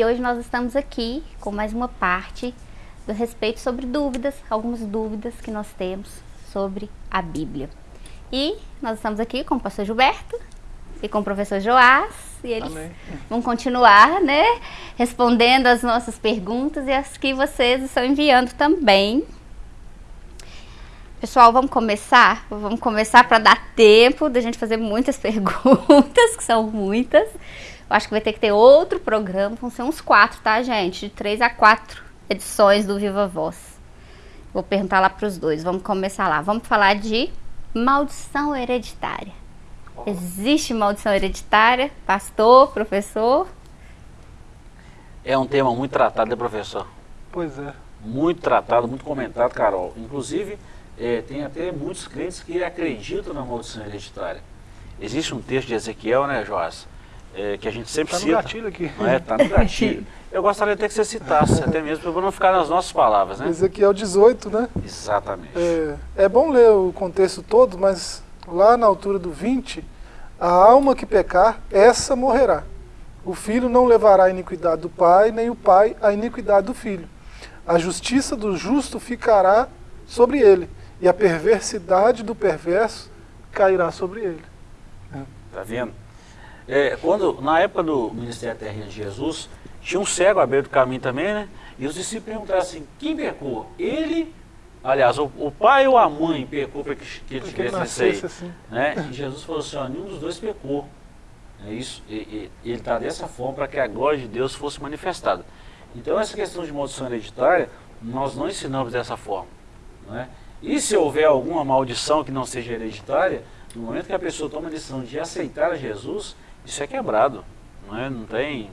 E hoje nós estamos aqui com mais uma parte do respeito sobre dúvidas, algumas dúvidas que nós temos sobre a Bíblia. E nós estamos aqui com o pastor Gilberto e com o professor Joás, e eles Amém. vão continuar, né, respondendo as nossas perguntas e as que vocês estão enviando também. Pessoal, vamos começar? Vamos começar para dar tempo da gente fazer muitas perguntas, que são muitas. Eu acho que vai ter que ter outro programa, vão ser uns quatro, tá, gente? De três a quatro edições do Viva Voz. Vou perguntar lá para os dois. Vamos começar lá. Vamos falar de maldição hereditária. Existe maldição hereditária? Pastor, professor? É um tema muito tratado, né, professor? Pois é. Muito tratado, muito comentado, Carol. Inclusive, é, tem até muitos crentes que acreditam na maldição hereditária. Existe um texto de Ezequiel, né, Joás? É, que a gente sempre Tá no cita. gatilho aqui. É? Tá no gatilho. Eu gostaria até que você citasse, até mesmo para não ficar nas nossas palavras, né? Ezequiel 18, né? Exatamente. É, é bom ler o contexto todo, mas lá na altura do 20, a alma que pecar, essa morrerá. O filho não levará a iniquidade do pai, nem o pai a iniquidade do filho. A justiça do justo ficará sobre ele, e a perversidade do perverso cairá sobre ele. Tá vendo? É, quando, na época do ministério terreno de Jesus, tinha um cego à beira do caminho também, né? E os discípulos perguntaram assim, quem pecou? Ele, aliás, o, o pai ou a mãe pecou para que, que ele Porque tivesse nascesse assim. Né? E Jesus falou assim, ó, nenhum dos dois pecou. É isso, e, e- ele está dessa forma para que a glória de Deus fosse manifestada. Então essa questão de maldição hereditária, nós não ensinamos dessa forma. Não é? E se houver alguma maldição que não seja hereditária, no momento que a pessoa toma a decisão de aceitar a Jesus, isso é quebrado. Não, é? não tem.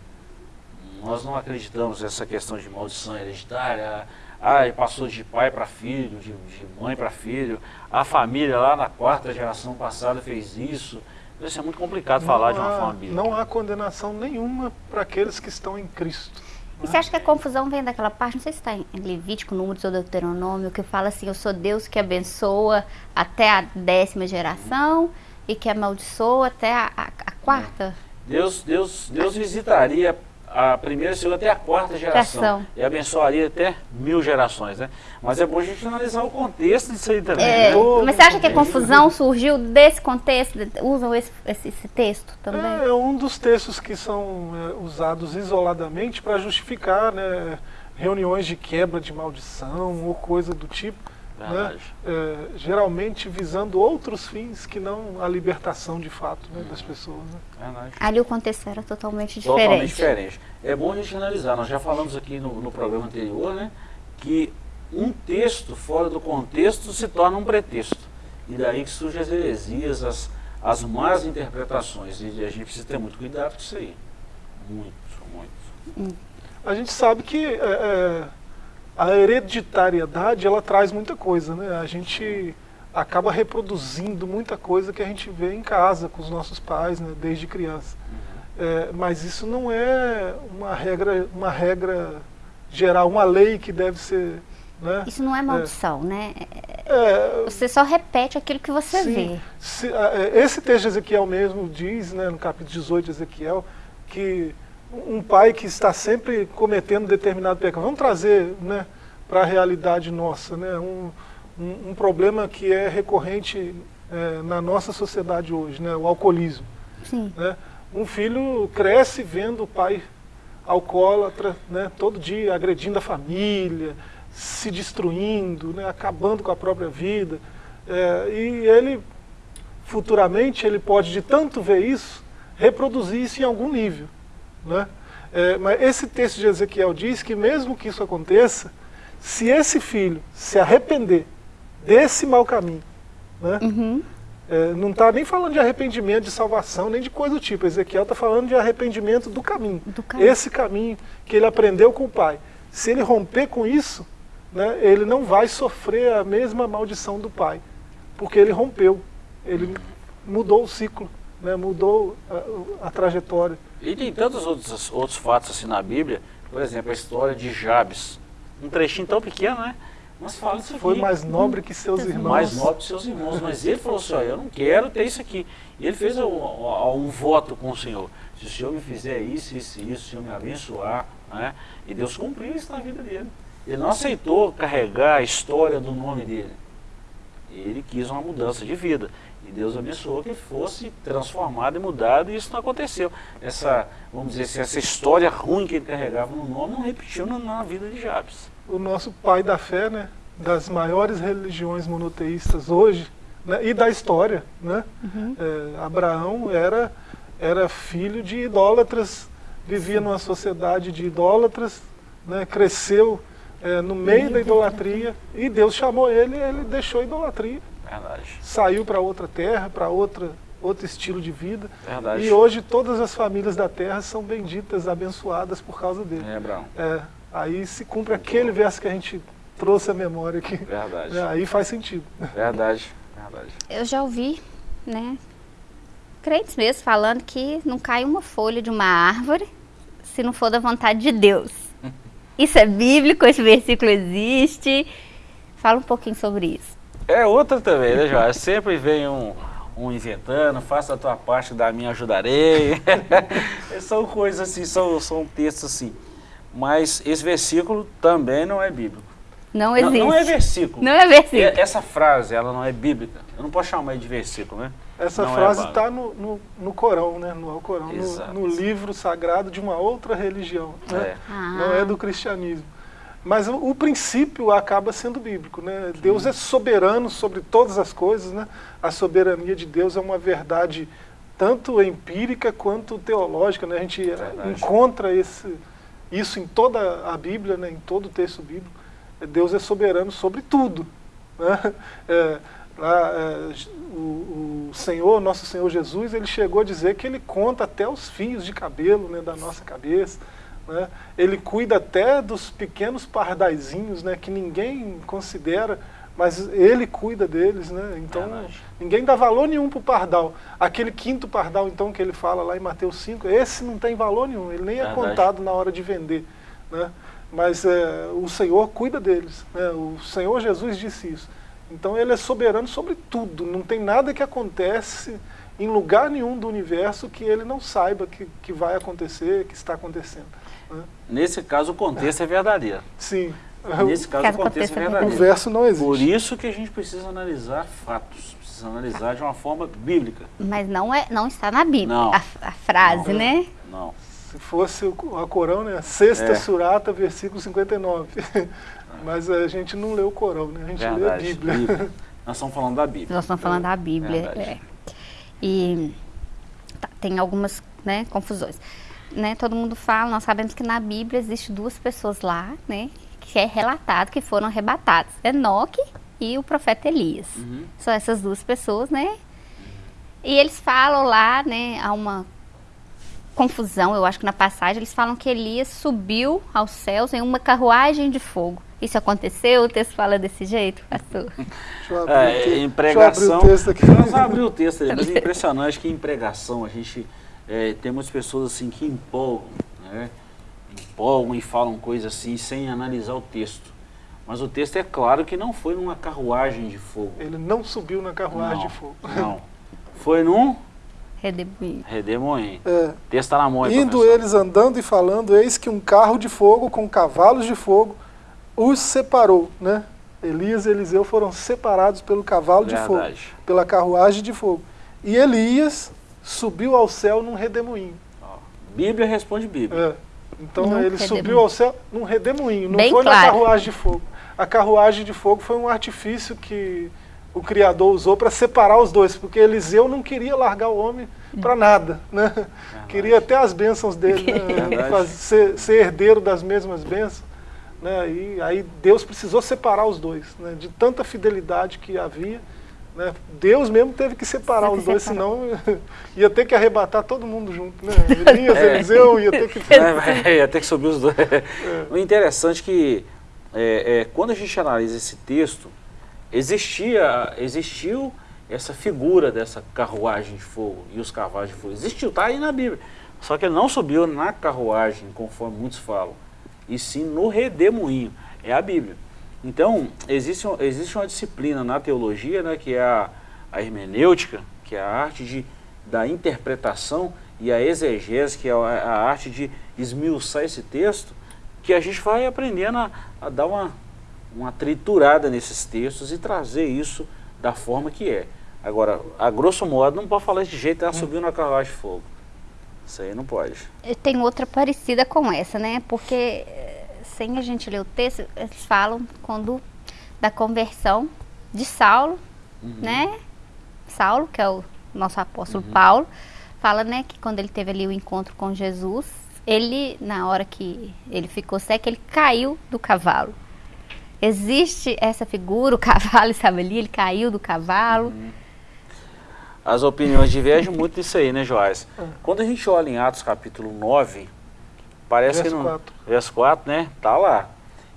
Nós não acreditamos nessa questão de maldição hereditária. Ah, passou de pai para filho, de, de mãe para filho. A família lá na quarta geração passada fez isso. Isso é muito complicado falar de uma há, forma bíblica. não há condenação nenhuma para aqueles que estão em Cristo. E você acha que a confusão vem daquela parte, não sei se está em Levítico, Números ou Deuteronômio, que fala assim, eu sou Deus que abençoa até a décima geração e que amaldiçoa até a, a- a quarta? Deus, Deus, Deus visitaria a primeira, a segunda até a quarta geração. Geração. E abençoaria até mil gerações, né? Mas é bom a gente analisar o contexto disso aí também. É, né? Todo mas você acha que a confusão surgiu desse contexto? Usam esse, esse, esse texto também? É, é um dos textos que são é, usados isoladamente para justificar né, reuniões de quebra de maldição ou coisa do tipo, né, Verdade. é, geralmente visando outros fins que não a libertação de fato né, das pessoas. né. Ali o contexto era totalmente diferente. Totalmente diferente. É bom a gente analisar. Nós já falamos aqui no, no programa anterior, né? Que um texto fora do contexto se torna um pretexto. E daí que surgem as heresias, as, as más interpretações. E a gente precisa ter muito cuidado com isso aí. Muito, muito. A gente sabe que é, é, a hereditariedade ela traz muita coisa, né? A gente acaba reproduzindo muita coisa que a gente vê em casa com os nossos pais, né, desde criança. É, mas isso não é uma regra, uma regra geral, uma lei que deve ser, né? Isso não é maldição, né? É, Você só repete aquilo que você Sim. vê. Se- é, esse texto de Ezequiel mesmo diz, né, no capítulo 18 de Ezequiel, que um pai que está sempre cometendo determinado pecado, vamos trazer né, para a realidade nossa, né, um, um, um problema que é recorrente é, na nossa sociedade hoje, né, o alcoolismo. Sim. Né? Um filho cresce vendo o pai alcoólatra, né, todo dia agredindo a família, se destruindo, né, acabando com a própria vida. É, e ele, futuramente, ele pode, de tanto ver isso, reproduzir isso em algum nível. Né? É, mas esse texto de Ezequiel diz que mesmo que isso aconteça, se esse filho se arrepender desse mau caminho, né, Uhum. é, não está nem falando de arrependimento de salvação, nem de coisa do tipo. Ezequiel está falando de arrependimento do caminho. Do caminho. Esse caminho que ele aprendeu com o pai. Se ele romper com isso, né, ele não vai sofrer a mesma maldição do pai. Porque ele rompeu. Ele mudou o ciclo, né, mudou a, a trajetória. E tem tantos outros, outros fatos assim na Bíblia, por exemplo, a história de Jabes. Um trechinho tão pequeno, né? mas fala isso aqui. Foi mais nobre que seus irmãos. Mais nobre que seus irmãos. Mas ele falou assim, ó, eu não quero ter isso aqui. E ele fez um, um, um voto com o Senhor. Se o Senhor me fizer isso, isso e isso, se o Senhor me abençoar, né? E Deus cumpriu isso na vida dele. Ele não aceitou carregar a história do nome dele. Ele quis uma mudança de vida. E Deus abençoou que ele fosse transformado e mudado, e isso não aconteceu. Essa, vamos dizer assim, essa história ruim que ele carregava no nome não repetiu na, na vida de Jabes. O nosso pai da fé, né, das maiores religiões monoteístas hoje, né, e da história, né? Uhum. É, Abraão era, era filho de idólatras, vivia numa sociedade de idólatras, né, cresceu é, no meio da idolatria, e Deus chamou ele e ele deixou a idolatria. Verdade. Saiu para outra terra, para outra outro estilo de vida. Verdade. E hoje todas as famílias da terra são benditas, abençoadas por causa dele. É, Brown. É, aí se cumpre aquele verso que a gente trouxe à memória aqui. Verdade. É, aí faz sentido. Verdade. Verdade. Eu já ouvi, né, crentes mesmo falando que não cai uma folha de uma árvore se não for da vontade de Deus. Isso é bíblico, esse versículo existe. Fala um pouquinho sobre isso. É outra também, né, João? Sempre vem um, um inventando, faça a tua parte, da minha ajudarei. são coisas assim, são, são textos assim. Mas esse versículo também não é bíblico. Não existe. Não, não é versículo. Não é versículo. É, essa frase, ela não é bíblica. Eu não posso chamar de versículo, né? Essa não é frase está é no, no, no, Corão, né? No Corão, no, no, livro sagrado de uma outra religião. Né? É. Ah. Não é do cristianismo. Mas o, princípio acaba sendo bíblico, né? Deus é soberano sobre todas as coisas, né? A soberania de Deus é uma verdade tanto empírica quanto teológica, né? A gente verdade. encontra esse, isso em toda a Bíblia, né? Em todo o texto bíblico. Deus é soberano sobre tudo, né? É, lá, é, o, o, Senhor, nosso Senhor Jesus, ele chegou a dizer que ele conta até os fios de cabelo né, da nossa cabeça. Né? Ele cuida até dos pequenos pardaizinhos, né, que ninguém considera, mas ele cuida deles. Né? Então, Verdade. ninguém dá valor nenhum para o pardal. Aquele quinto pardal, então, que ele fala lá em Mateus 5, esse não tem valor nenhum, ele nem é Verdade. contado na hora de vender. Né? Mas é, o Senhor cuida deles. Né? O Senhor Jesus disse isso. Então ele é soberano sobre tudo. Não tem nada que acontece em lugar nenhum do universo que ele não saiba que, que vai acontecer, que está acontecendo. Nesse caso, o contexto é verdadeiro. Sim. Nesse caso, Caso o contexto é aconteça O verdadeiro. verso não existe. Por isso que a gente precisa analisar fatos, precisa analisar de uma forma bíblica. Mas não, é, não está na Bíblia, Não. a, a frase, Não. né? Não. Se fosse o a Corão, né? Sexta É. Surata, versículo 59. Mas a gente não lê o Corão, né? A gente lê a Verdade. Bíblia. Bíblia. Nós estamos falando da Bíblia. Nós estamos falando da Bíblia. Verdade. é. E tá, tem algumas né, confusões. Né, todo mundo fala, nós sabemos que na Bíblia existe duas pessoas lá, né? Que é relatado que foram arrebatadas. Enoque e o profeta Elias. Uhum. São essas duas pessoas, né? E eles falam lá, né, há uma confusão, eu acho que na passagem, eles falam que Elias subiu aos céus em uma carruagem de fogo. Isso aconteceu? O texto fala desse jeito, pastor? Deixa eu abrir, o É, te- em pregação. deixa eu abrir o texto aqui. Nós abrir o texto ali, mas é impressionante que em pregação a gente é, tem muitas pessoas assim que empolgam, né? Empolgam e falam coisas assim sem analisar o texto. Mas o texto é claro que não foi numa carruagem de fogo. Ele não subiu na carruagem não, de fogo. Não. Foi num Redemoinho. redemoinho. É. O texto está na mão, hein, Indo professor? eles andando e falando, eis que um carro de fogo com cavalos de fogo os separou, né? Elias e Eliseu foram separados pelo cavalo de fogo, Verdade. pela carruagem de fogo. E Elias subiu ao céu num redemoinho. Bíblia responde Bíblia. É. Então Num ele redemoinho. subiu ao céu num redemoinho, não Bem foi na claro. carruagem de fogo. A carruagem de fogo foi um artifício que o Criador usou para separar os dois, porque Eliseu não queria largar o homem para nada, né? Queria até as bênçãos dele, né? Verdade. Faz- ser, ser herdeiro das mesmas bênçãos. Né? E aí Deus precisou separar os dois, né? de tanta fidelidade que havia. Né? Deus mesmo teve que separar os dois, separar. senão ia ter que arrebatar todo mundo junto. Né? Elias, É. Eliseu, ia ter que É, vai- ia ter que subir os dois. O interessante é que é, é, quando a gente analisa esse texto, existia, existiu essa figura dessa carruagem de fogo e os cavalos de fogo. Existiu, está aí na Bíblia. Só que ele não subiu na carruagem, conforme muitos falam, e sim no redemoinho. É a Bíblia. Então, existe, existe uma disciplina na teologia, né, que é a, a hermenêutica, que é a arte de, da interpretação, e a exegese, que é a, a arte de esmiuçar esse texto, que a gente vai aprendendo a, a dar uma, uma triturada nesses textos e trazer isso da forma que é. Agora, a grosso modo, não pode falar de jeito, ela subiu na carruagem de fogo. Isso aí não pode. Tem outra parecida com essa, né? Porque sem a gente ler o texto, eles falam quando da conversão de Saulo, uhum. né? Saulo, que é o nosso apóstolo uhum. Paulo, fala, né, que quando ele teve ali o encontro com Jesus, ele, na hora que ele ficou seco, ele caiu do cavalo. Existe essa figura, o cavalo estava ali, ele caiu do cavalo. Uhum. As opiniões divergem muito disso aí, né, Joás? É. Quando a gente olha em Atos capítulo 9, parece verso que não... 4. Verso 4, né? Tá lá.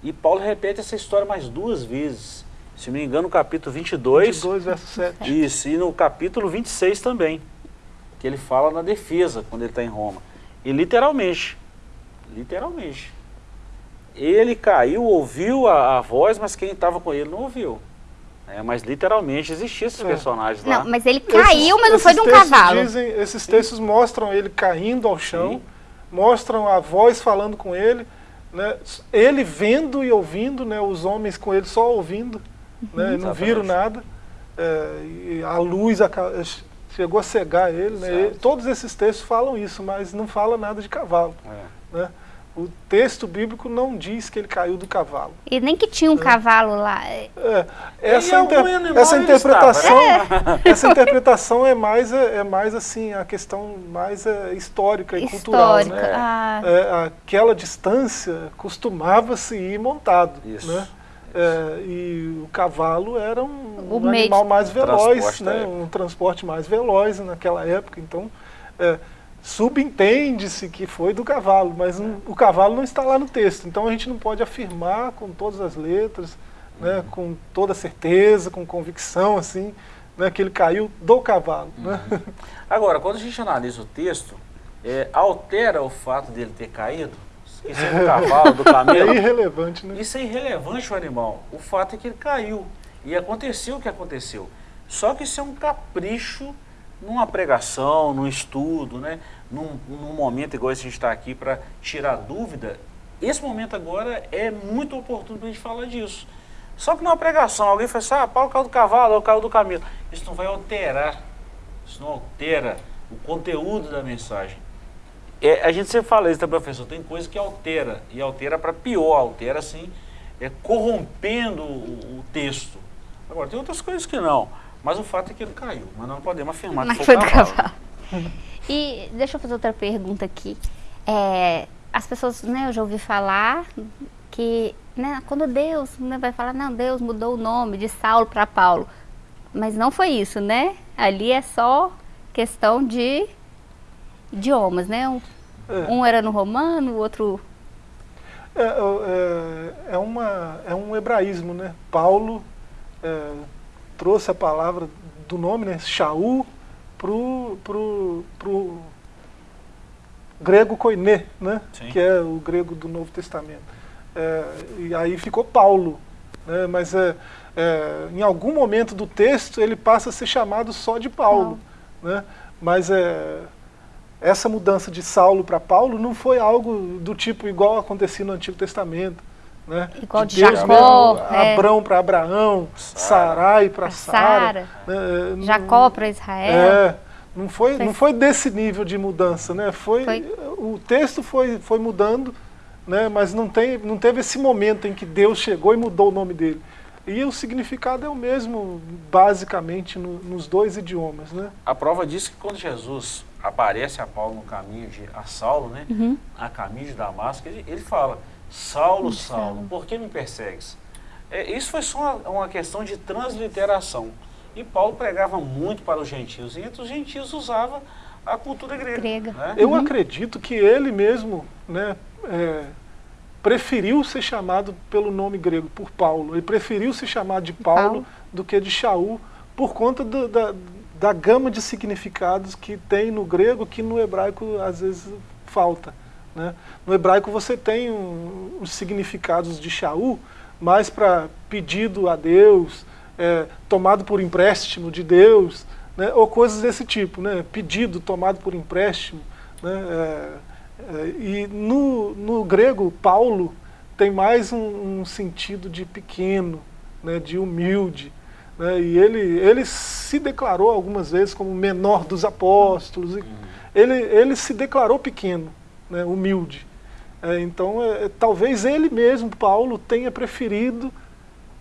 E Paulo repete essa história mais duas vezes. Se não me engano, no capítulo 22. 22, verso 7. Isso, e no capítulo 26 também. Que ele fala na defesa, quando ele está em Roma. E literalmente, literalmente, ele caiu, ouviu a, a voz, mas quem estava com ele não ouviu. É, mas literalmente existiam esses é. personagens lá. Não, mas ele caiu, esses, mas não foi de um cavalo. Dizem, esses textos Sim. mostram ele caindo ao chão, Sim. Mostram a voz falando com ele, né, ele vendo e ouvindo, né, os homens com ele só ouvindo, uhum. né, não viram nada. É, a luz a, chegou a cegar ele, né, todos esses textos falam isso, mas não fala nada de cavalo. É. Né? O texto bíblico não diz que ele caiu do cavalo. E nem que tinha um é. cavalo lá. É, essa, inter essa interpretação, estava, né? essa interpretação é mais é, é, mais assim a questão mais é, histórica e histórica. cultural, né? Ah. É, aquela distância costumava se ir montado, Isso. né? É, e o cavalo era um, um animal mais veloz, né? um transporte mais veloz naquela época. Então, é, subentende-se que foi do cavalo, mas o cavalo não está lá no texto. Então a gente não pode afirmar com todas as letras, né, uhum. com toda certeza, com convicção, assim, né, que ele caiu do cavalo. Né? Uhum. Né? Agora, quando a gente analisa o texto, é, altera o fato dele ter caído? Isso é do cavalo, do camelo? É irrelevante, né? Isso é irrelevante o animal. O fato é que ele caiu. E aconteceu o que aconteceu. Só que isso é um capricho numa pregação, num estudo, né? num, num momento igual esse a gente está aqui para tirar dúvida, esse momento agora é muito oportuno para a gente falar disso. Só que numa pregação, alguém fala assim, ah, Paulo caiu do cavalo, ou caiu do camelo. Isso não vai alterar, isso não altera o conteúdo da mensagem. É, a gente sempre fala isso, tá, professor? Tem coisa que altera, e altera para pior, altera assim, é, corrompendo o, o texto. Agora, tem outras coisas que não. Mas o fato é que ele caiu, mas não podemos afirmar mas que foi, foi do cavalo. E deixa eu fazer outra pergunta aqui. É, as pessoas, né, eu já ouvi falar que né, quando Deus né, vai falar, não, Deus mudou o nome de Saulo para Paulo. Mas não foi isso, né? Ali é só questão de idiomas, né? Um, é. um era no romano, o outro... É, é, é, uma, é um hebraísmo, né? Paulo é, trouxe a palavra do nome, né? Shaul, pro, pro, pro grego koiné, né? que é o grego do Novo Testamento. É, e aí ficou Paulo. Né? Mas é, é, em algum momento do texto ele passa a ser chamado só de Paulo. Né? Mas é, essa mudança de Saulo para Paulo não foi algo do tipo igual acontecia no Antigo Testamento. Né? Igual de, de Jacó, é. Abrão para Abraão, Sarai para Sara, né? Jacó para Israel. É, não foi, não foi desse nível de mudança, né? Foi, foi, o texto foi, foi mudando, né? Mas não tem, não teve esse momento em que Deus chegou e mudou o nome dele. E o significado é o mesmo, basicamente, no, nos dois idiomas, né? A prova disso é que quando Jesus aparece a Paulo no caminho de a Saulo, né? Uhum. A caminho de Damasco, ele, ele fala Saulo, Saulo, por que me persegues? É, isso foi só uma, uma, questão de transliteração. E Paulo pregava muito para os gentios, e entre os gentios usava a cultura grega. grega. Né? Eu uhum. acredito que ele mesmo né, é, preferiu ser chamado pelo nome grego, por Paulo. Ele preferiu ser chamado de Paulo, Paulo. do que de Shaul, por conta do, da, da gama de significados que tem no grego, que no hebraico às vezes falta. Né? No hebraico você tem um, os significados de Shaul, mais para pedido a Deus, é, tomado por empréstimo de Deus, né, ou coisas desse tipo, né, pedido tomado por empréstimo. Né, é, é, e no, no grego, Paulo tem mais um, um sentido de pequeno, né, de humilde. Né, e ele, ele se declarou algumas vezes como o menor dos apóstolos. Uhum. Ele, ele se declarou pequeno, né, humilde. É, então, é, talvez ele mesmo, Paulo, tenha preferido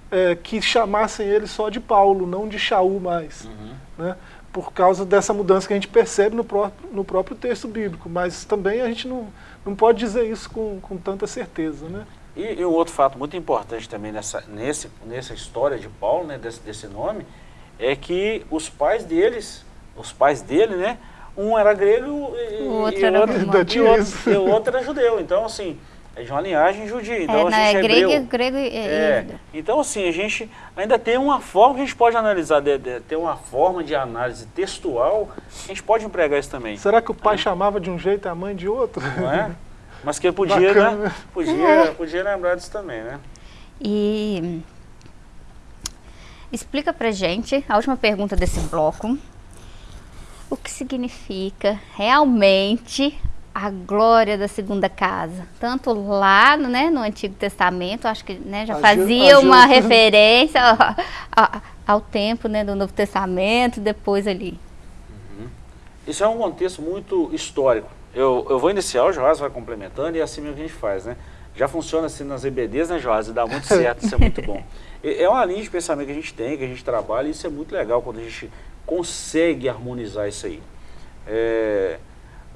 é, que chamassem ele só de Paulo, não de Shaul mais. Uhum. Né? Por causa dessa mudança que a gente percebe no próprio, no próprio texto bíblico. Mas também a gente não, não pode dizer isso com, com tanta certeza. Né? E, e um outro fato muito importante também nessa, nesse, nessa história de Paulo, né, desse, desse nome, é que os pais deles, os pais dele, né, um era grego e, o outro, e era, outro, e outro, e o outro era judeu. Então, assim, é de uma linhagem judia. Então, é, a gente é, é grego, grego e é. Então, assim, a gente ainda tem uma forma que a gente pode analisar, de, de, ter uma forma de análise textual, a gente pode empregar isso também. Será que o pai chamava de um jeito e a mãe de outro? Não é? Mas que podia, né? Podia, é. podia lembrar disso também, né? E explica pra gente, a última pergunta desse bloco, o que significa realmente a glória da segunda casa. Tanto lá né, no Antigo Testamento, acho que né, já fazia uma referência ao, ao, ao, tempo né, do Novo Testamento, depois ali. Uhum. Isso é um contexto muito histórico. Eu, eu vou iniciar, o Joás vai complementando e é assim mesmo que a gente faz, né? Já funciona assim nas EBDs, né, Joás? E dá muito certo, isso é muito bom. É uma linha de pensamento que a gente tem, que a gente trabalha, e isso é muito legal quando a gente consegue harmonizar isso aí. É,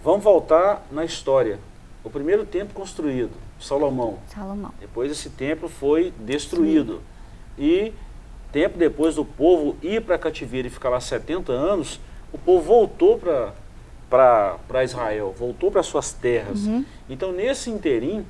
Vamos voltar na história. O primeiro templo construído, Salomão. Salomão. Depois esse templo foi destruído. Sim. E tempo depois do povo ir para cativeiro e ficar lá 70 anos, o povo voltou para Israel, voltou para suas terras. Uhum. Então nesse interim,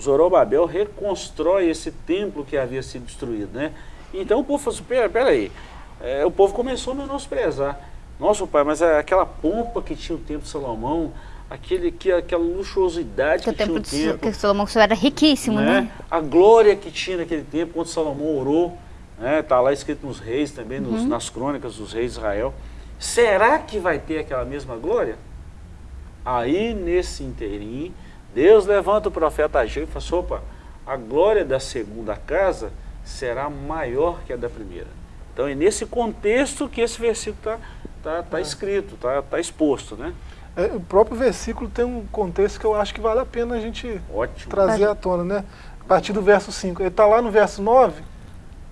Zorobabel reconstrói esse templo que havia sido destruído. Né? Então o povo falou assim, pera, pera é, o povo começou a menosprezar. Nossa, pai, mas é aquela pompa que tinha o templo de Salomão, aquele, que, aquela luxuosidade que, que tinha o templo. Que Salomão era riquíssimo, né? né? A glória que tinha naquele tempo, quando Salomão orou, né? Tá lá escrito nos reis também, nos, uhum. nas crônicas dos reis de Israel. Será que vai ter aquela mesma glória? Aí, nesse inteirinho, Deus levanta o profeta Ageu e fala assim, opa, a glória da segunda casa será maior que a da primeira. Então é nesse contexto que esse versículo está tá, tá é. escrito, está tá exposto, né? É, o próprio versículo tem um contexto que eu acho que vale a pena a gente Ótimo. trazer à tona, né? A partir do verso 5. Ele está lá no verso 9,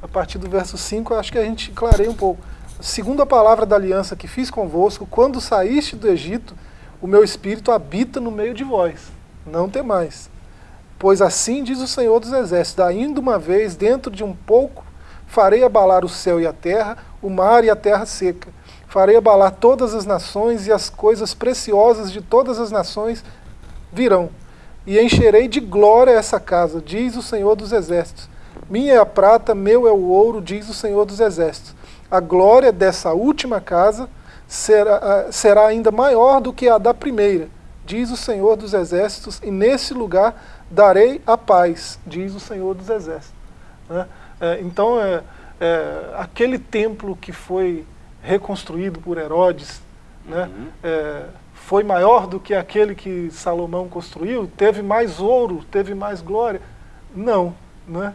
a partir do verso 5, acho que a gente clareia um pouco. Segundo a palavra da aliança que fiz convosco, quando saíste do Egito, o meu espírito habita no meio de vós. Não temais. Pois assim diz o Senhor dos Exércitos, ainda uma vez, dentro de um pouco, farei abalar o céu e a terra, o mar e a terra seca. Farei abalar todas as nações e as coisas preciosas de todas as nações virão. E encherei de glória essa casa, diz o Senhor dos Exércitos. Minha é a prata, meu é o ouro, diz o Senhor dos Exércitos. A glória dessa última casa será, será ainda maior do que a da primeira, diz o Senhor dos Exércitos, e nesse lugar darei a paz, diz o Senhor dos Exércitos. Né? É, então, é, é, aquele templo que foi reconstruído por Herodes, né, uhum. é, foi maior do que aquele que Salomão construiu? Teve mais ouro, teve mais glória? Não. Né?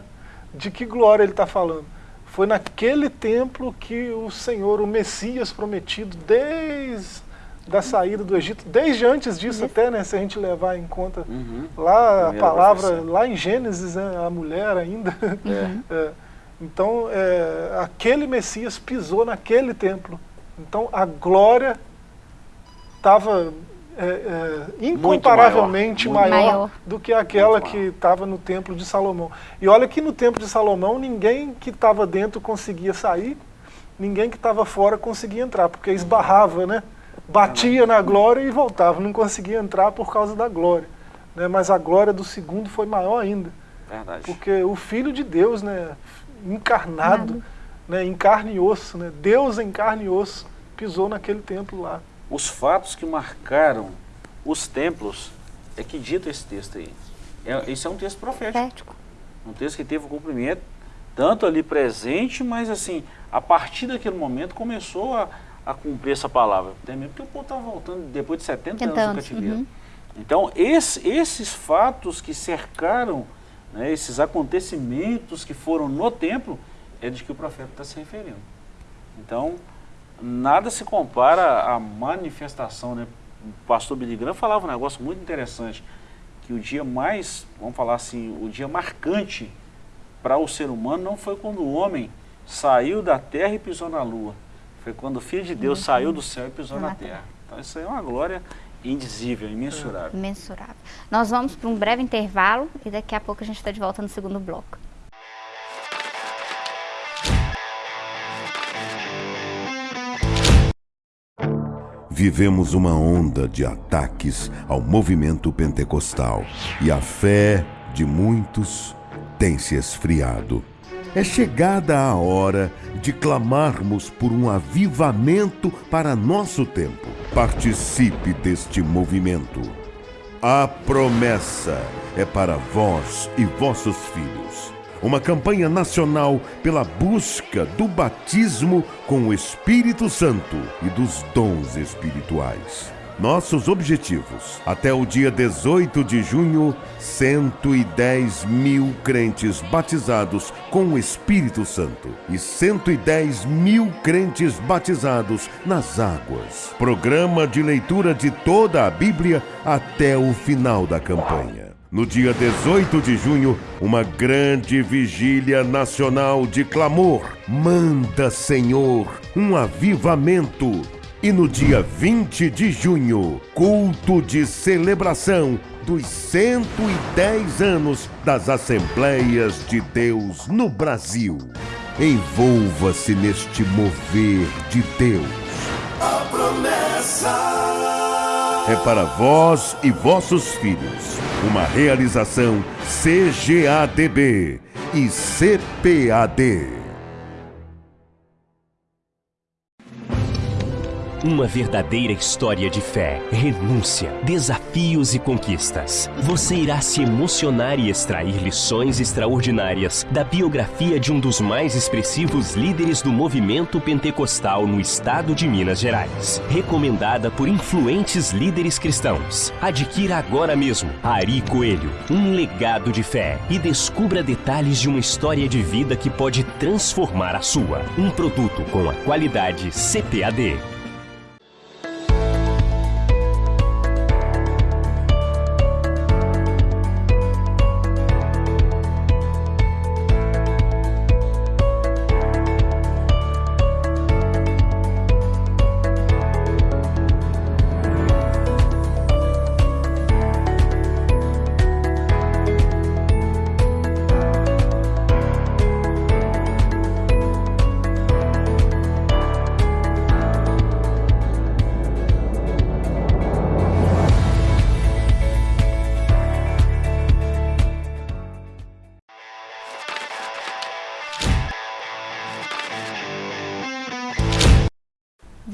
De que glória ele está falando? Foi naquele templo que o Senhor, o Messias prometido, desde da saída do Egito, desde antes disso uhum. até, né, se a gente levar em conta uhum. lá a palavra, lá em Gênesis, né, a mulher ainda. Uhum. É, então, é, aquele Messias pisou naquele templo. Então, a glória estava é, é, incomparavelmente maior, maior, maior, do que aquela que estava no templo de Salomão. E olha que no templo de Salomão, ninguém que estava dentro conseguia sair, ninguém que estava fora conseguia entrar, porque esbarrava, né? Batia na glória e voltava, não conseguia entrar por causa da glória. Né? Mas a glória do segundo foi maior ainda. Verdade. Porque o Filho de Deus, né, encarnado, né, em carne e osso, né, Deus em carne e osso, pisou naquele templo lá. Os fatos que marcaram os templos é que dito esse texto aí. É, isso é um texto profético. Um texto que teve o cumprimento, tanto ali presente, mas assim, a partir daquele momento começou a, a cumprir essa palavra. Até mesmo porque o povo estava voltando depois de 70 anos do cativeiro. Uhum. Então, esse, esses fatos que cercaram, né, esses acontecimentos que foram no templo, é de que o profeta está se referindo. Então, nada se compara à manifestação. Né? O pastor Billy Graham falava um negócio muito interessante, que o dia mais, vamos falar assim, o dia marcante para o ser humano não foi quando o homem saiu da terra e pisou na lua. Foi quando o Filho de Deus uhum. saiu do céu e pisou na, na terra. terra. Então isso aí é uma glória indizível, imensurável. Imensurável. Nós vamos para um breve intervalo e daqui a pouco a gente está de volta no segundo bloco. Vivemos uma onda de ataques ao movimento pentecostal e a fé de muitos tem se esfriado. É chegada a hora de clamarmos por um avivamento para nosso tempo. Participe deste movimento. A promessa é para vós e vossos filhos. Uma campanha nacional pela busca do batismo com o Espírito Santo e dos dons espirituais. Nossos objetivos. Até o dia 18 de junho, 110 mil crentes batizados com o Espírito Santo e 110 mil crentes batizados nas águas. Programa de leitura de toda a Bíblia até o final da campanha. No dia 18 de junho, uma grande vigília nacional de clamor. Manda, Senhor, um avivamento e no dia 20 de junho, culto de celebração dos 110 anos das Assembleias de Deus no Brasil. Envolva-se neste mover de Deus. A promessa é para vós e vossos filhos. Uma realização CGADB e CPAD. Uma verdadeira história de fé, renúncia, desafios e conquistas. Você irá se emocionar e extrair lições extraordinárias da biografia de um dos mais expressivos líderes do movimento pentecostal no estado de Minas Gerais. Recomendada por influentes líderes cristãos. Adquira agora mesmo Ari Coelho, um legado de fé e descubra detalhes de uma história de vida que pode transformar a sua. Um produto com a qualidade CPAD.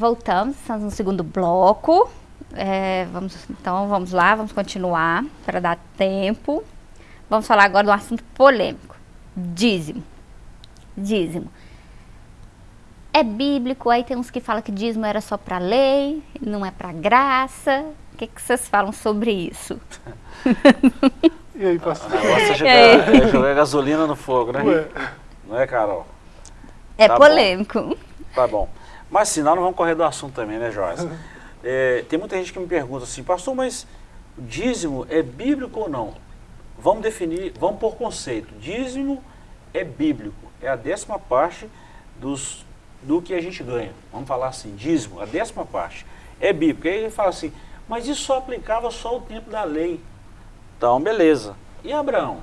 Voltamos, estamos no segundo bloco. É, vamos, então vamos lá, vamos continuar para dar tempo. Vamos falar agora de um assunto polêmico: dízimo. Dízimo. É bíblico, aí tem uns que falam que dízimo era só para lei, não é para graça. O que, que vocês falam sobre isso? e aí, pastor? O negócio é jogar, é jogar gasolina no fogo, né? Ué. Não é, Carol? É tá polêmico. Bom. Tá bom. Mas senão não vamos correr do assunto também, né, Joyce? É, tem muita gente que me pergunta assim, pastor, mas o dízimo é bíblico ou não? Vamos definir, vamos por conceito. Dízimo é bíblico, é a décima parte dos, do que a gente ganha. Vamos falar assim, dízimo, a décima parte. É bíblico. Aí ele fala assim, mas isso só aplicava só o tempo da lei. Então, beleza. E Abraão?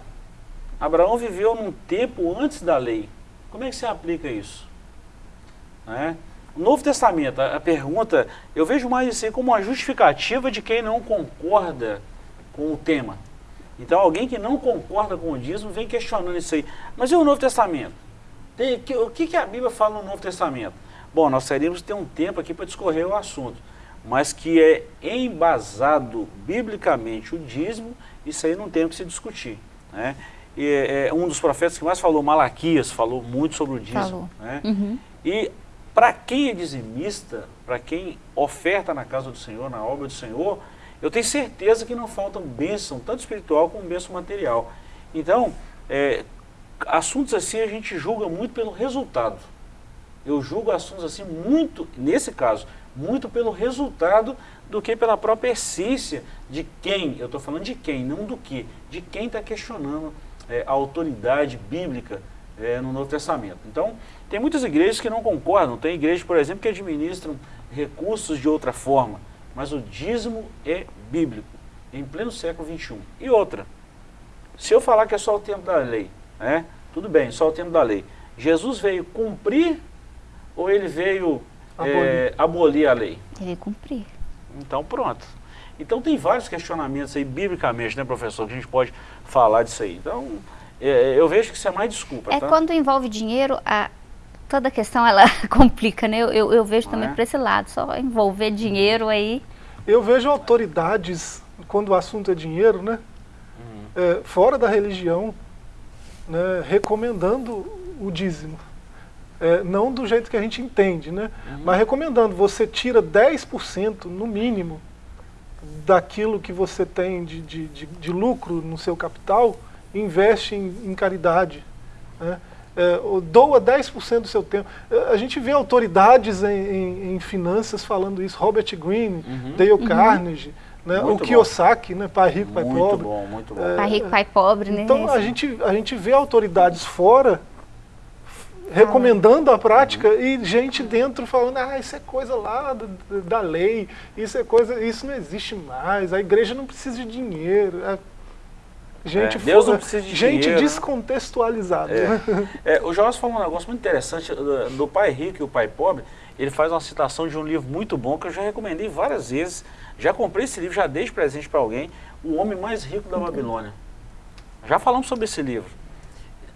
Abraão viveu num tempo antes da lei. Como é que você aplica isso? Né? Novo Testamento, a, pergunta, eu vejo mais isso aí como uma justificativa de quem não concorda com o tema. Então, alguém que não concorda com o dízimo vem questionando isso aí. Mas e o Novo Testamento? Tem, que, o que, que a Bíblia fala no Novo Testamento? Bom, nós teríamos ter um tempo aqui para discorrer o assunto, mas que é embasado biblicamente o dízimo, isso aí não tem o que se discutir. Né? é, é, um dos profetas que mais falou, Malaquias, falou muito sobre o dízimo. Né? Uhum. E para quem é dizimista, para quem oferta na casa do Senhor, na obra do Senhor, eu tenho certeza que não faltam bênção, tanto espiritual como bênção material. Então, é, assuntos assim a gente julga muito pelo resultado. Eu julgo assuntos assim muito, nesse caso, muito pelo resultado do que pela própria essência de quem, eu estou falando de quem, não do que, de quem está questionando é, a autoridade bíblica é, no Novo Testamento. Então, tem muitas igrejas que não concordam, tem igrejas, por exemplo, que administram recursos de outra forma, mas o dízimo é bíblico, em pleno século XXI. E outra, se eu falar que é só o tempo da lei, né, tudo bem, só o tempo da lei, Jesus veio cumprir ou ele veio abolir, é, abolir a lei? Ele veio cumprir. Então pronto. Então tem vários questionamentos aí, biblicamente, né, professor, que a gente pode falar disso aí. Então, é, eu vejo que isso é mais desculpa, É tá? quando envolve dinheiro, a, toda a questão ela complica, né? Eu, eu, eu vejo também é? para esse lado, só envolver dinheiro aí. Eu vejo autoridades, quando o assunto é dinheiro, né? Uhum. É, fora da religião, né, recomendando o dízimo. É, não do jeito que a gente entende, né? Uhum. Mas recomendando, você tira 10% no mínimo daquilo que você tem de, de, de, de lucro no seu capital, investe em, em caridade. Né? É, ou doa 10% do seu tempo. É, A gente vê autoridades em, em, em finanças falando isso, Robert Greene, Uhum. Dale Carnegie, né? o bom. Kiyosaki, né? pai rico, pai muito pobre. bom, muito bom. É, Pai rico, pai pobre, né? Então a gente, a gente vê autoridades fora recomendando a prática e gente dentro falando, ah, isso é coisa lá da, da lei, isso é coisa, isso não existe mais, a igreja não precisa de dinheiro. É, gente É, Deus não precisa de gente dinheiro, né? descontextualizada. É. É, o Joás falou um negócio muito interessante do, do pai rico e o pai pobre. Ele faz uma citação de um livro muito bom que eu já recomendei várias vezes. Já comprei esse livro, já dei de presente para alguém. O Homem Mais Rico da Babilônia. Já falamos sobre esse livro.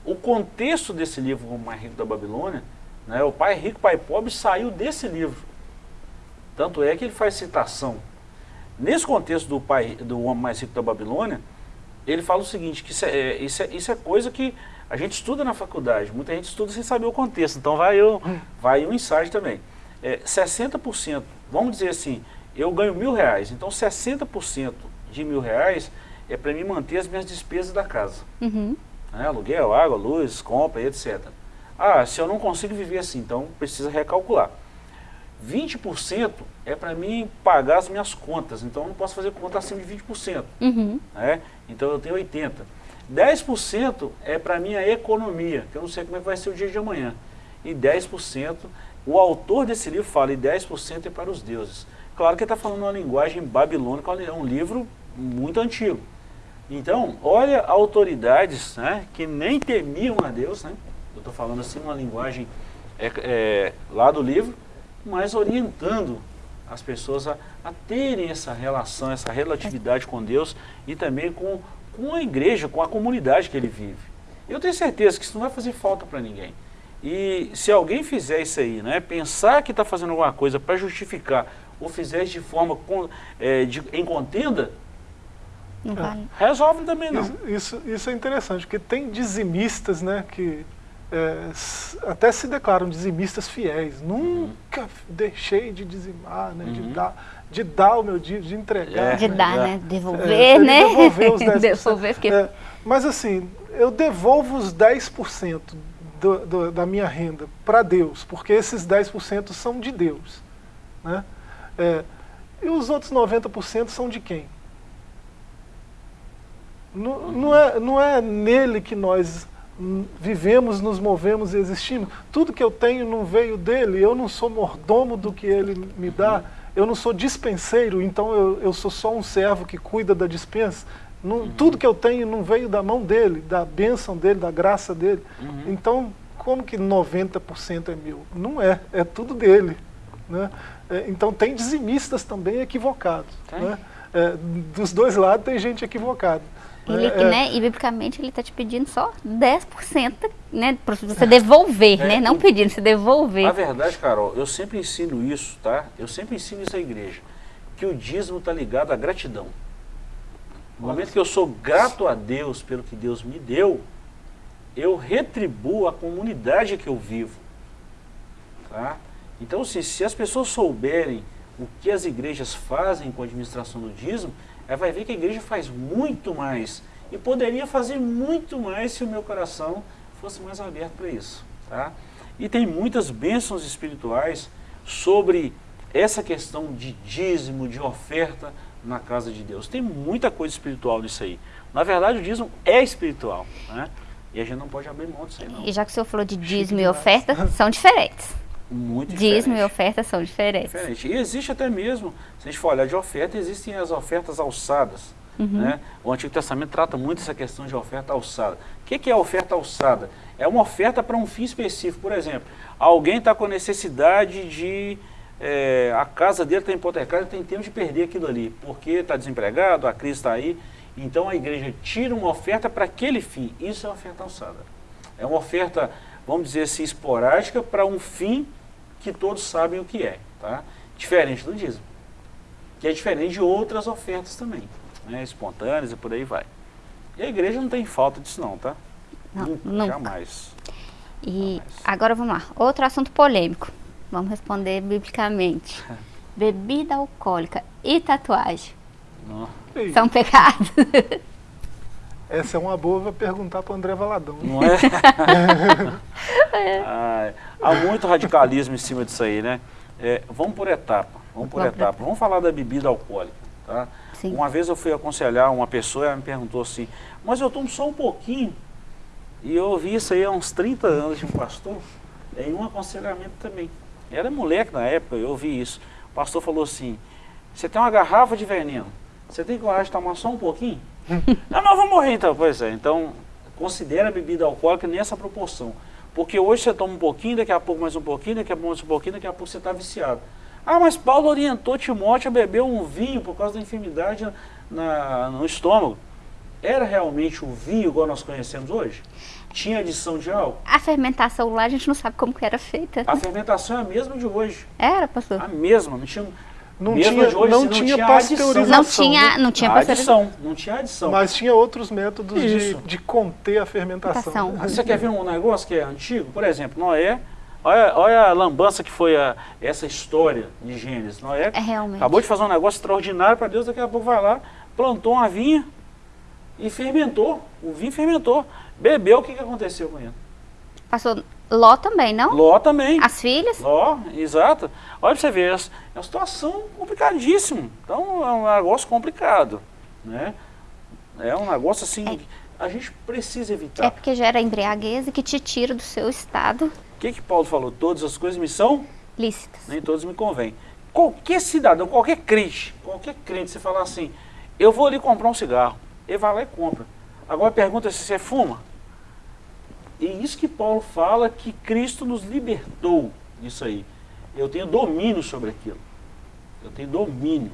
O contexto desse livro, O Homem Mais Rico da Babilônia, né, o pai rico, pai pobre, saiu desse livro. Tanto é que ele faz citação. Nesse contexto do, pai, do Homem Mais Rico da Babilônia, ele fala o seguinte, que isso é, é, isso, é, isso é coisa que a gente estuda na faculdade, muita gente estuda sem saber o contexto, então vai, eu, vai um insight também. É, 60%, vamos dizer assim, eu ganho mil reais, então 60% de mil reais é para mim manter as minhas despesas da casa. Uhum. né, aluguel, água, luz, compra, etc. Ah, se eu não consigo viver assim, então precisa recalcular. 20% é para mim pagar as minhas contas, então eu não posso fazer conta acima de 20%. Uhum. né? Então eu tenho 80%. 10% é para minha economia, que eu não sei como é que vai ser o dia de amanhã. E 10%, o autor desse livro fala, e 10% é para os deuses. Claro que ele está falando uma linguagem babilônica, é um livro muito antigo. Então, olha autoridades né, que nem temiam a Deus, né? eu estou falando assim uma linguagem é, é, lá do livro, mas orientando as pessoas a, a terem essa relação, essa relatividade com Deus e também com, com a igreja, com a comunidade que ele vive. Eu tenho certeza que isso não vai fazer falta para ninguém. E se alguém fizer isso aí, né, pensar que está fazendo alguma coisa para justificar ou fizer isso de forma com, é, de, em contenda, Não vale. resolve também não. Isso, isso, isso é interessante, porque tem dizimistas né, que é, até se declaram dizimistas fiéis. Nunca f- deixei de dizimar, né, de, Uhum. dar, de dar o meu dia, de entregar. É. De né? dar, é. né? Devolver, É, né? devolver os 10%. Devolver, porque É, mas assim, eu devolvo os 10% do, do, da minha renda para Deus, porque esses 10% são de Deus. Né? É, e os outros 90% são de quem? Não, não, é, não é nele que nós vivemos, nos movemos e existimos. Tudo que eu tenho não veio dele, eu não sou mordomo do que ele me dá, eu não sou dispenseiro, então eu, eu sou só um servo que cuida da dispensa. Não, Tudo que eu tenho não veio da mão dele, da bênção dele, da graça dele. Então, como que 90% é meu? Não é, é tudo dele. Né? É, então, tem dizimistas também equivocados. Né? É, dos dois lados tem gente equivocada. Ele, É, né, e biblicamente ele está te pedindo só 10%, né? Para você devolver, É, né? Não pedindo, você devolver. A verdade, Carol, eu sempre ensino isso, tá? Eu sempre ensino isso à igreja, que o dízimo está ligado à gratidão. No momento que eu sou grato a Deus pelo que Deus me deu, eu retribuo a comunidade que eu vivo. Tá? Então, assim, se as pessoas souberem o que as igrejas fazem com a administração do dízimo, ela vai ver que a igreja faz muito mais. E poderia fazer muito mais se o meu coração fosse mais aberto para isso. Tá? E tem muitas bênçãos espirituais sobre essa questão de dízimo, de oferta na casa de Deus. Tem muita coisa espiritual nisso aí. Na verdade, o dízimo é espiritual. Né? E a gente não pode abrir mão disso aí, não. E já que o senhor falou de dízimo e oferta, são diferentes. Muito Dízimo e oferta são diferentes. Diferente. E existe até mesmo, se a gente for olhar de oferta, existem as ofertas alçadas. Né? O Antigo Testamento trata muito essa questão de oferta alçada. O que, que é a oferta alçada? É uma oferta para um fim específico. Por exemplo, alguém está com necessidade de... é, a casa dele está hipotecada, tem tempo de perder aquilo ali, porque está desempregado, a crise está aí. Então a igreja tira uma oferta para aquele fim. Isso é oferta alçada. É uma oferta, vamos dizer assim, esporádica para um fim que todos sabem o que é. Tá? Diferente do dízimo. Que é diferente de outras ofertas também. Né? Espontâneas e por aí vai. E a igreja não tem falta disso não, tá? Não, nunca, nunca. Jamais. E agora vamos lá, outro assunto polêmico. Vamos responder biblicamente. Bebida alcoólica e tatuagem Não. São pecados? Essa é uma boa pra perguntar para André Valadão. Não é? Ai, há muito radicalismo em cima disso aí, né? É, vamos por etapa, vamos por Vamos etapa. Vamos falar da bebida alcoólica, tá? Sim. Uma vez eu fui aconselhar uma pessoa e ela me perguntou assim, mas eu tomo só um pouquinho. E eu ouvi isso aí há uns 30 anos de um pastor, em um aconselhamento também. Eu era moleque na época, eu ouvi isso. O pastor falou assim, você tem uma garrafa de veneno, você tem coragem de tomar só um pouquinho? Não, mas eu vou morrer então. Pois é, então considera a bebida alcoólica nessa proporção. Porque hoje você toma um pouquinho, daqui a pouco mais um pouquinho, daqui a pouco mais um pouquinho, daqui a pouco você está viciado. Ah, mas Paulo orientou Timóteo a beber um vinho por causa da enfermidade na- no estômago. Era realmente o vinho igual nós conhecemos hoje? Tinha adição de álcool? A fermentação lá a gente não sabe como que era feita. A fermentação é a mesma de hoje. Era, pastor? A mesma, não tinha, Não mesmo tinha, hoje, não não tinha tinha pasteurização. Não adição, tinha, né? não tinha pasteurização. adição, não tinha adição. Mas tinha outros métodos de, de conter a fermentação. Fermentação. Você quer ver um negócio que é antigo? Por exemplo, Noé, olha, olha a lambança que foi a- essa história de Gênesis. Noé É realmente. acabou de fazer um negócio extraordinário para Deus, daqui a pouco vai lá, plantou uma vinha e fermentou. O vinho fermentou. Bebeu, o que, que aconteceu com ele? Pastor, Ló também, não? Ló também. As filhas? Ló, exato. Olha pra você ver, é uma situação complicadíssima. Então é um negócio complicado. Né? É um negócio assim, É. a gente precisa evitar. É porque gera embriaguez e que te tira do seu estado O que, que Paulo falou? Todas as coisas me são lícitas. nem todos me convêm. Qualquer cidadão, qualquer crente, qualquer crente, você falar assim, eu vou ali comprar um cigarro, ele vai lá e compra. Agora pergunta se você fuma. E isso que Paulo fala que Cristo nos libertou disso aí. Eu tenho domínio sobre aquilo. Eu tenho domínio.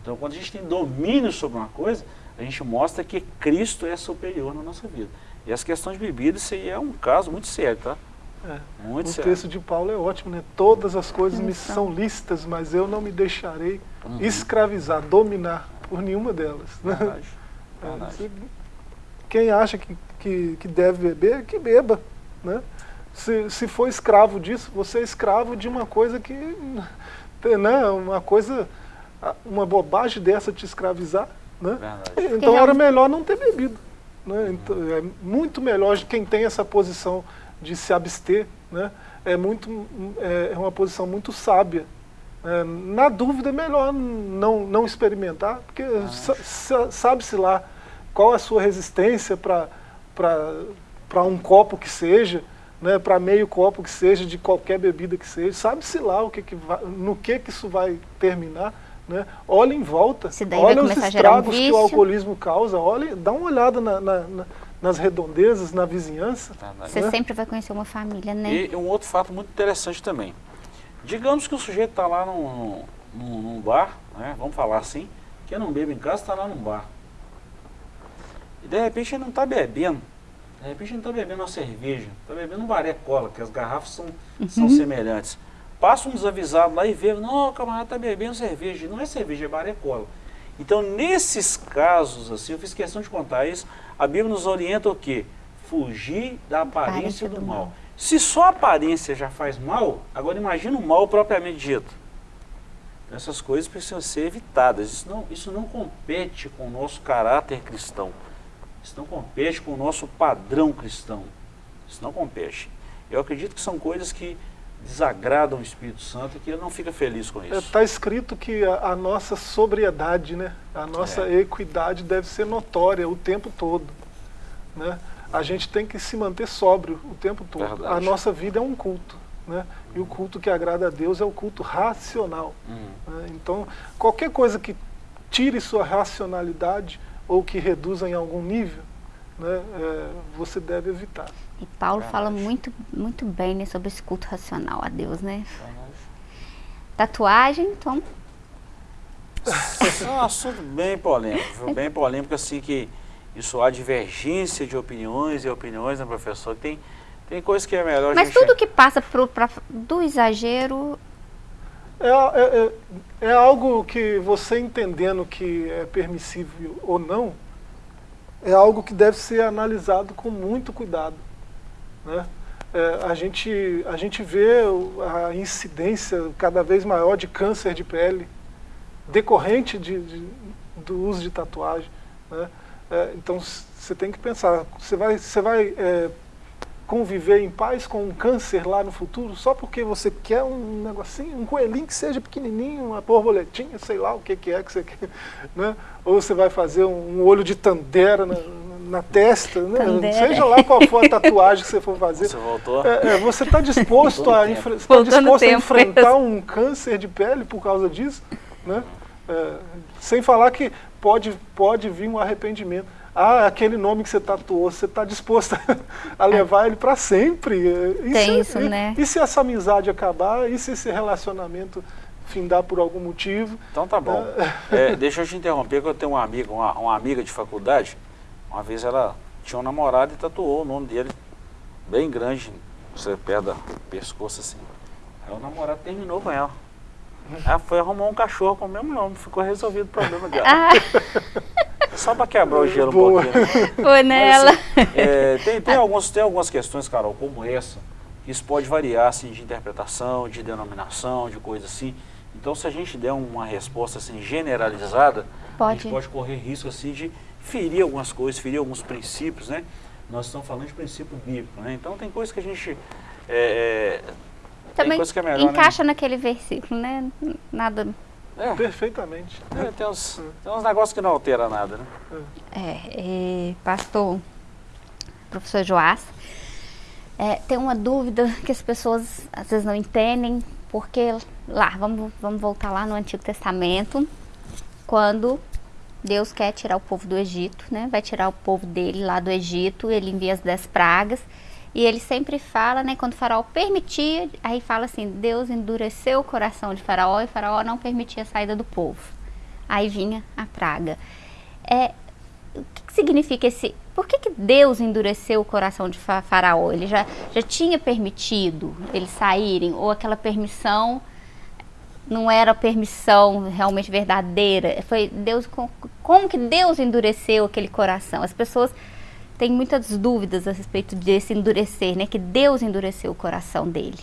Então quando a gente tem domínio sobre uma coisa, a gente mostra que Cristo é superior na nossa vida. E essa questão de bebida, isso aí é um caso muito sério, tá? É. Muito O sério. texto de Paulo é ótimo, né? Todas as coisas me Isso. são lícitas, mas eu não me deixarei Uhum. escravizar, dominar por nenhuma delas. Verdade. É, Verdade. Quem acha que, que, que deve beber, que beba. Né? Se, se for escravo disso, você é escravo de uma coisa que. Né? Uma coisa. Uma bobagem dessa te escravizar. Né? Verdade. Então era melhor não ter bebido. Né? Então, é muito melhor de quem tem essa posição de se abster. Né? É, muito, é é uma posição muito sábia. É, na dúvida é melhor não, não experimentar, porque sa- sa- sabe-se lá qual a sua resistência para um copo que seja, né, para meio copo que seja, de qualquer bebida que seja, sabe-se lá o que que vai, no que, que isso vai terminar. Né? Olha em volta, olha os gerar um estragos que o alcoolismo causa, olha, dá uma olhada na- na- na- nas redondezas, na vizinhança. Verdade. Você né? sempre vai conhecer uma família, né? E um outro fato muito interessante também. Digamos que o sujeito está lá num, num, num bar, né, vamos falar assim, que não bebe em casa, está lá num bar. E de repente ele não está bebendo. De repente ele não está bebendo uma cerveja, está bebendo um baré cola, que as garrafas são, são semelhantes. Passa um desavisado lá e vê, não, o camarada está bebendo cerveja. Não é cerveja, é baré cola. Então, nesses casos, assim, eu fiz questão de contar isso, a Bíblia nos orienta o quê? Fugir da aparência do, do mal. mal. Se só a aparência já faz mal, agora imagina o mal propriamente dito. Essas coisas precisam ser evitadas. Isso não, isso não compete com o nosso caráter cristão. Isso não compete com o nosso padrão cristão. Isso não compete. Eu acredito que são coisas que desagradam o Espírito Santo e que ele não fica feliz com isso. Está é, escrito que a, a, nossa sobriedade, né, a nossa é. equidade deve ser notória o tempo todo. Né? A gente tem que se manter sóbrio o tempo todo. Verdade. A nossa vida é um culto. Né? E o culto que agrada a Deus é o culto racional. Uhum. Né? Então, qualquer coisa que tire sua racionalidade ou que reduza em algum nível, né, é, você deve evitar. E Paulo fala muito, muito bem né, sobre esse culto racional a Deus, né? Tatuagem, então... é um assunto bem polêmico, bem polêmico, assim, que isso há divergência de opiniões e opiniões, né, professor? Tem, tem coisas que é melhor Mas tudo que passa pro, pra, do exagero... É, é, é, é algo que você entendendo que é permissível ou não, é algo que deve ser analisado com muito cuidado. Né? É, a, gente, a gente vê a incidência cada vez maior de câncer de pele decorrente de, de do uso de tatuagem. Né? É, então você tem que pensar, você vai, você vai é, conviver em paz com um câncer lá no futuro só porque você quer um negocinho, um coelhinho que seja pequenininho, uma borboletinha, sei lá o que, que é que você quer, né? Ou você vai fazer um, um olho de tandera na, na testa, né? seja lá qual for a tatuagem que você for fazer. Você voltou? É, é, você está disposto, a, tá disposto a enfrentar um câncer de pele por causa disso? Né? É, sem falar que pode, pode vir um arrependimento. Ah, aquele nome que você tatuou, você está disposto a levar ele para sempre. E Tem se, isso, e, né? E se essa amizade acabar? E se esse relacionamento findar por algum motivo? Então tá bom. É, deixa eu te interromper, que eu tenho uma amiga, uma, uma amiga de faculdade, uma vez ela tinha um namorado e tatuou o nome dele bem grande, você perto do pescoço assim. Aí o namorado terminou com ela. Ela foi arrumar um cachorro com o mesmo nome, ficou resolvido o problema dela. Ah. Só para quebrar o gelo Boa. um pouquinho. Foi nela. Mas, assim, é, tem, tem, alguns, tem algumas questões, Carol, como essa, que isso pode variar assim, de interpretação, de denominação, de coisa assim. Então, se a gente der uma resposta assim, generalizada, pode. a gente pode correr risco assim, de ferir algumas coisas, ferir alguns princípios, né? Nós estamos falando de princípio bíblico, né? Então, tem coisas que a gente... É, é Também é melhor, né? encaixa né? naquele versículo, né? Nada é. Perfeitamente. É, tem, uns, tem uns negócios que não altera nada, né? É, é pastor, professor Joás, é, tem uma dúvida que as pessoas às vezes não entendem, porque lá, vamos, vamos voltar lá no Antigo Testamento, quando Deus quer tirar o povo do Egito, né? Vai tirar o povo dele lá do Egito, ele envia as dez pragas, e ele sempre fala, né, quando faraó permitia, aí fala assim, Deus endureceu o coração de faraó e faraó não permitia a saída do povo. Aí vinha a praga. É, o que, que significa esse... Por que, que Deus endureceu o coração de faraó? Ele já, já tinha permitido eles saírem? Ou aquela permissão não era permissão realmente verdadeira? Foi Deus... Como que Deus endureceu aquele coração? As pessoas tem muitas dúvidas a respeito desse endurecer, né? Que Deus endureceu o coração dele.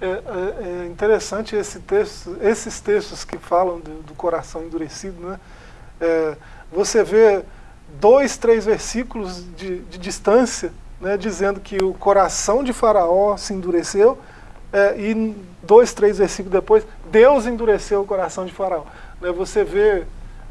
É, é, é interessante esse texto, esses textos que falam do, do coração endurecido, né? É, você vê dois, três versículos de, de distância, né, dizendo que o coração de Faraó se endureceu, é, e dois, três versículos depois, Deus endureceu o coração de Faraó. Né, você vê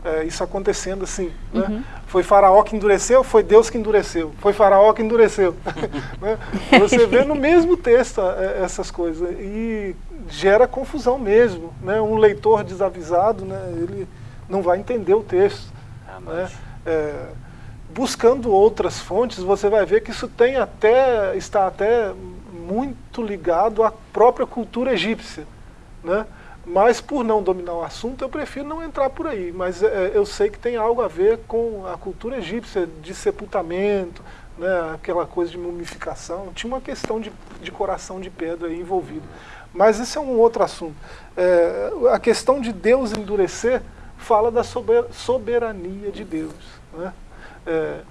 é, isso acontecendo assim. Né? Uhum. Foi Faraó que endureceu, foi Deus que endureceu. Foi Faraó que endureceu. né? Você vê no mesmo texto é, essas coisas e gera confusão mesmo. Né? Um leitor desavisado, né? ele não vai entender o texto. É né? É, buscando outras fontes, você vai ver que isso tem até, está até muito ligado à própria cultura egípcia. Né? Mas por não dominar o assunto, eu prefiro não entrar por aí. Mas é, eu sei que tem algo a ver com a cultura egípcia de sepultamento, né, aquela coisa de mumificação. Tinha uma questão de, de coração de pedra aí envolvido. Mas esse é um outro assunto. É, a questão de Deus endurecer fala da soberania de Deus. Né? É,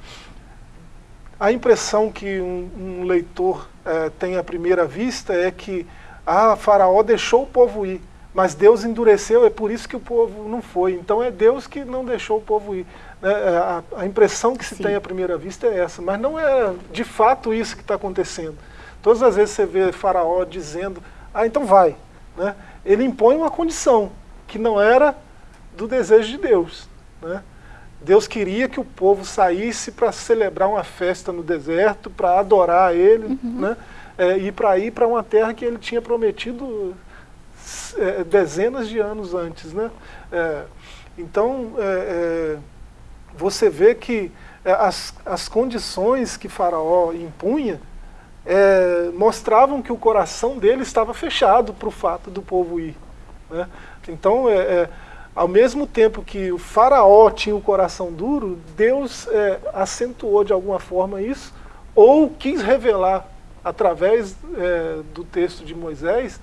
a impressão que um, um leitor é, tem à primeira vista é que ah, Faraó deixou o povo ir, mas Deus endureceu, é por isso que o povo não foi. Então é Deus que não deixou o povo ir. É, é, a, a, impressão que se Sim. tem à primeira vista é essa, mas não é de fato isso que está acontecendo. Todas as vezes você vê Faraó dizendo, ah, então vai. Né? Ele impõe uma condição que não era do desejo de Deus. Né? Deus queria que o povo saísse para celebrar uma festa no deserto, para adorar Ele, uhum. né? É, e para ir para uma terra que Ele tinha prometido é, dezenas de anos antes. Né? É, então, é, é, você vê que as, as condições que Faraó impunha mostravam que o coração dele estava fechado para o fato do povo ir. Né? Então, ao mesmo tempo que o faraó tinha o coração duro, Deus é, acentuou de alguma forma isso, ou quis revelar através é, do texto de Moisés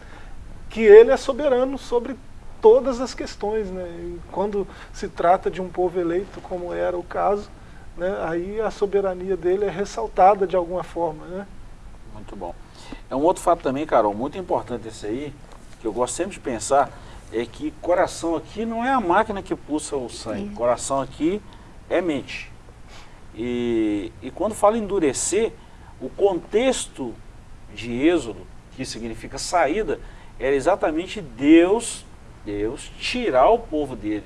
que ele é soberano sobre todas as questões. Né? E quando se trata de um povo eleito, como era o caso, né, aí a soberania dele é ressaltada de alguma forma. Né? Muito bom. É um outro fato também, Carol, muito importante esse aí, que eu gosto sempre de pensar, é que coração aqui não é a máquina que pulsa o sangue, coração aqui é mente. E, e quando fala endurecer, o contexto de êxodo, que significa saída, era exatamente Deus, Deus tirar o povo dele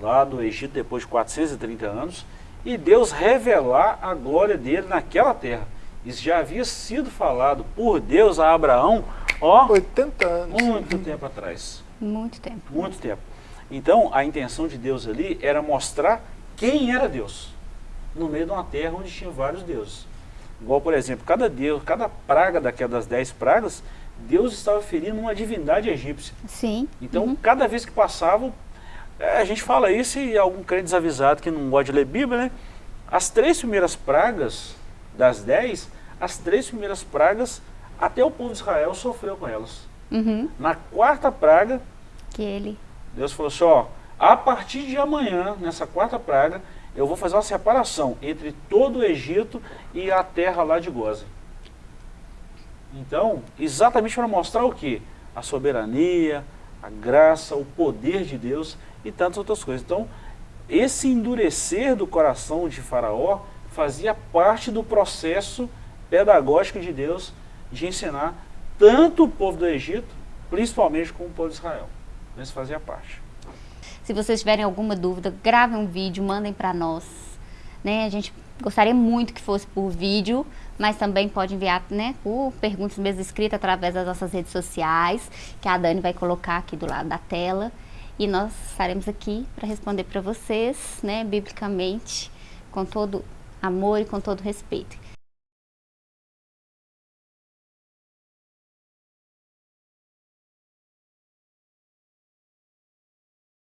lá do Egito depois de 430 anos e Deus revelar a glória dele naquela terra. Isso já havia sido falado por Deus a Abraão, ó, 80 anos. Muito tempo atrás. Muito tempo. Muito tempo. Então, a intenção de Deus ali era mostrar quem era Deus, no meio de uma terra onde tinha vários deuses. Igual, por exemplo, cada deus, cada praga daquelas dez pragas, Deus estava ferindo uma divindade egípcia. Sim. Então, uhum. cada vez que passava, é, a gente fala isso e algum crente desavisado que não gosta de ler Bíblia, né? As três primeiras pragas das dez, as três primeiras pragas, até o povo de Israel sofreu com elas. Uhum. Na quarta praga, que ele. Deus falou assim, ó, a partir de amanhã, nessa quarta praga, eu vou fazer uma separação entre todo o Egito e a terra lá de Gozen. Então, exatamente para mostrar o que? A soberania, a graça, o poder de Deus e tantas outras coisas. Então, esse endurecer do coração de Faraó fazia parte do processo pedagógico de Deus de ensinar tanto o povo do Egito, principalmente com o povo de Israel. Isso fazia parte. Se vocês tiverem alguma dúvida, gravem um vídeo, mandem para nós. Né? A gente gostaria muito que fosse por vídeo, mas também pode enviar né, por perguntas mesmo escritas através das nossas redes sociais, que a Dani vai colocar aqui do lado da tela. E nós estaremos aqui para responder para vocês, né, biblicamente, com todo amor e com todo respeito.